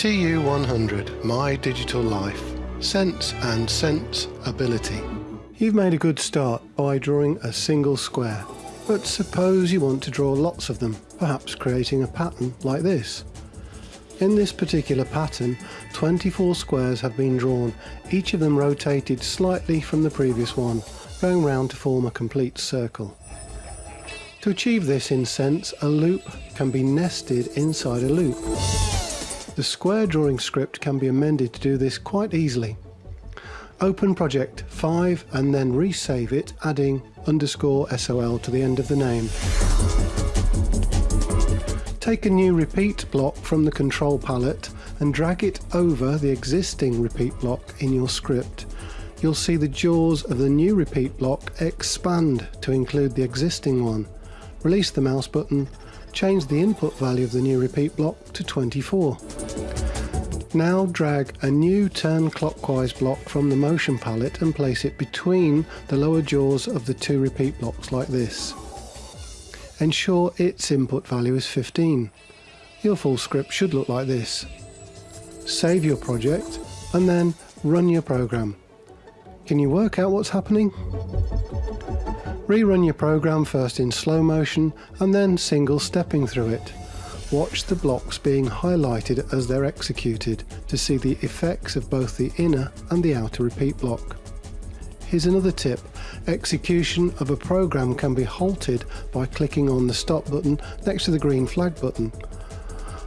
TU100 My Digital Life Sense and Sense Ability. You've made a good start by drawing a single square, but suppose you want to draw lots of them, perhaps creating a pattern like this. In this particular pattern, 24 squares have been drawn, each of them rotated slightly from the previous one, going round to form a complete circle. To achieve this in Sense, a loop can be nested inside a loop. The square drawing script can be amended to do this quite easily. Open project 5 and then resave it adding underscore SOL to the end of the name. Take a new repeat block from the control palette and drag it over the existing repeat block in your script. You'll see the jaws of the new repeat block expand to include the existing one. Release the mouse button, change the input value of the new repeat block to 24. Now drag a new turn clockwise block from the motion palette and place it between the lower jaws of the two repeat blocks like this. Ensure its input value is 15. Your full script should look like this. Save your project and then run your program. Can you work out what's happening? Rerun your program first in slow motion and then single stepping through it. Watch the blocks being highlighted as they're executed to see the effects of both the inner and the outer repeat block. Here's another tip. Execution of a program can be halted by clicking on the stop button next to the green flag button.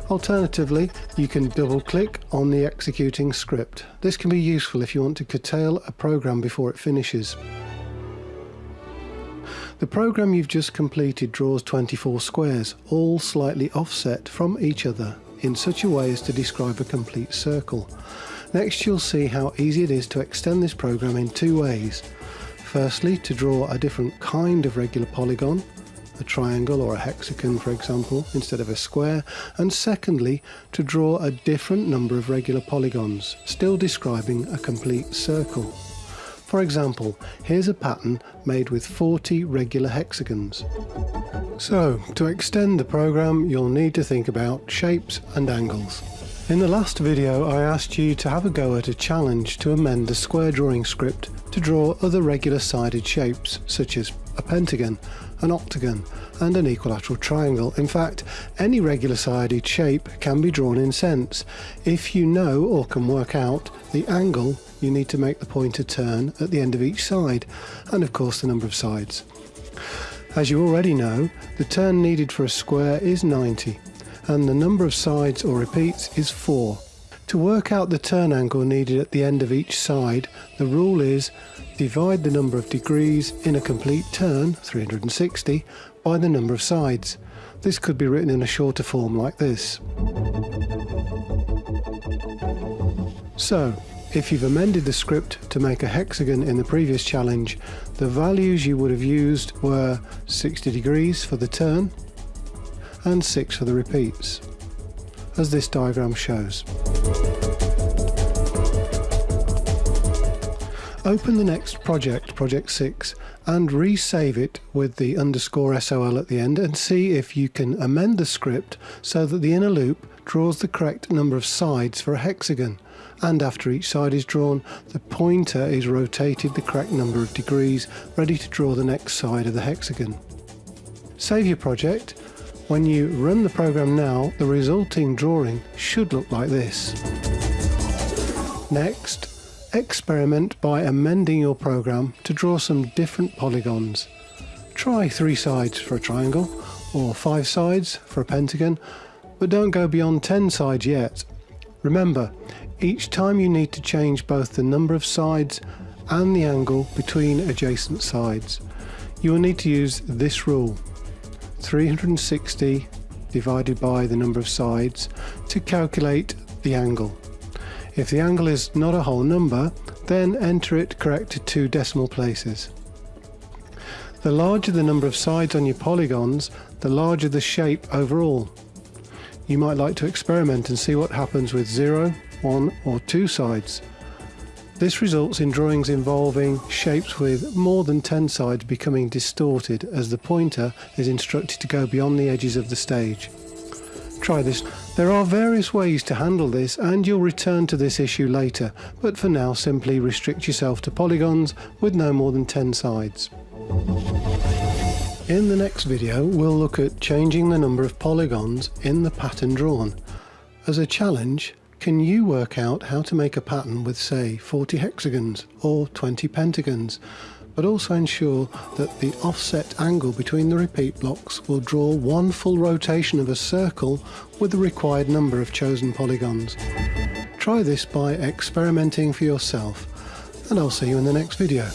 Alternatively, you can double click on the executing script. This can be useful if you want to curtail a program before it finishes. The program you've just completed draws 24 squares, all slightly offset from each other in such a way as to describe a complete circle. Next you'll see how easy it is to extend this program in two ways. Firstly, to draw a different kind of regular polygon, a triangle or a hexagon for example, instead of a square, and secondly, to draw a different number of regular polygons, still describing a complete circle. For example, here's a pattern made with 40 regular hexagons. So, to extend the program you'll need to think about shapes and angles. In the last video I asked you to have a go at a challenge to amend the square drawing script to draw other regular sided shapes such as a pentagon, an octagon and an equilateral triangle. In fact, any regular sided shape can be drawn in Sense if you know or can work out the angle you need to make the pointer turn at the end of each side, and of course the number of sides. As you already know, the turn needed for a square is 90, and the number of sides or repeats is 4. To work out the turn angle needed at the end of each side, the rule is divide the number of degrees in a complete turn, 360, by the number of sides. This could be written in a shorter form like this. So, if you've amended the script to make a hexagon in the previous challenge, the values you would have used were 60 degrees for the turn and 6 for the repeats, as this diagram shows. Open the next project, project 6, and resave it with the underscore SOL at the end and see if you can amend the script so that the inner loop draws the correct number of sides for a hexagon and after each side is drawn, the pointer is rotated the correct number of degrees, ready to draw the next side of the hexagon. Save your project. When you run the program now, the resulting drawing should look like this. Next, experiment by amending your program to draw some different polygons. Try three sides for a triangle, or five sides for a pentagon, but don't go beyond 10 sides yet. Remember, each time you need to change both the number of sides and the angle between adjacent sides. You will need to use this rule, 360 divided by the number of sides to calculate the angle. If the angle is not a whole number, then enter it correct to two decimal places. The larger the number of sides on your polygons, the larger the shape overall. You might like to experiment and see what happens with 0, one or two sides. This results in drawings involving shapes with more than 10 sides becoming distorted as the pointer is instructed to go beyond the edges of the stage. Try this. There are various ways to handle this and you'll return to this issue later, but for now simply restrict yourself to polygons with no more than 10 sides. In the next video we'll look at changing the number of polygons in the pattern drawn. As a challenge, can you work out how to make a pattern with say 40 hexagons or 20 pentagons? but also ensure that the offset angle between the repeat blocks will draw one full rotation of a circle with the required number of chosen polygons. Try this by experimenting for yourself, and I'll see you in the next video.